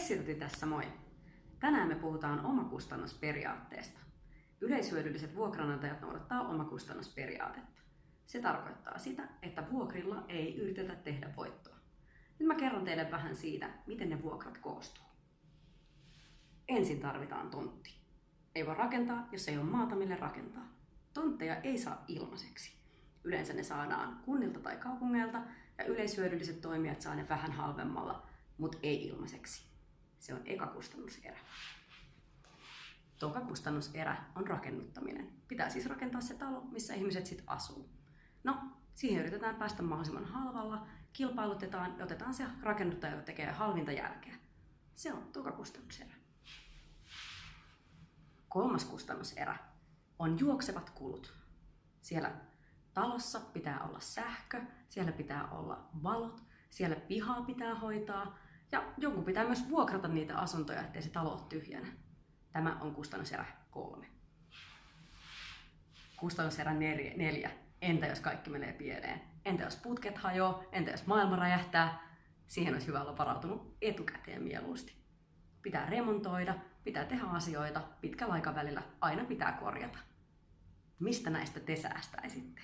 Essilti tässä moi! Tänään me puhutaan omakustannusperiaatteesta. Yleishyödylliset vuokranantajat noudattaa omakustannusperiaatetta. Se tarkoittaa sitä, että vuokrilla ei yritetä tehdä voittoa. Nyt mä kerron teille vähän siitä, miten ne vuokrat koostuu. Ensin tarvitaan tontti. Ei voi rakentaa, jos ei ole maata, mille rakentaa. Tontteja ei saa ilmaiseksi. Yleensä ne saadaan kunnilta tai kaupungeilta ja yleishyödylliset toimijat saa ne vähän halvemmalla, mutta ei ilmaiseksi. Se on eka kustannuserä. Toka kustannuserä on rakennuttaminen. Pitää siis rakentaa se talo, missä ihmiset sitten asuu. No, siihen yritetään päästä mahdollisimman halvalla, kilpailutetaan ja otetaan se rakennuttaja, joka tekee halvinta jälkeä. Se on toka kustannuserä. Kolmas kustannuserä on juoksevat kulut. Siellä talossa pitää olla sähkö, siellä pitää olla valot, siellä pihaa pitää hoitaa ja joku pitää myös vuokrata niitä asuntoja, ettei se talo ole tyhjänä. Tämä on kustannuserä kolme. Kustannuserä neljä. Entä jos kaikki menee pieleen? Entä jos putket hajoaa? Entä jos maailma räjähtää? Siihen olisi hyvä olla varautunut etukäteen mieluusti. Pitää remontoida, pitää tehdä asioita pitkällä aikavälillä, aina pitää korjata. Mistä näistä te säästäisitte?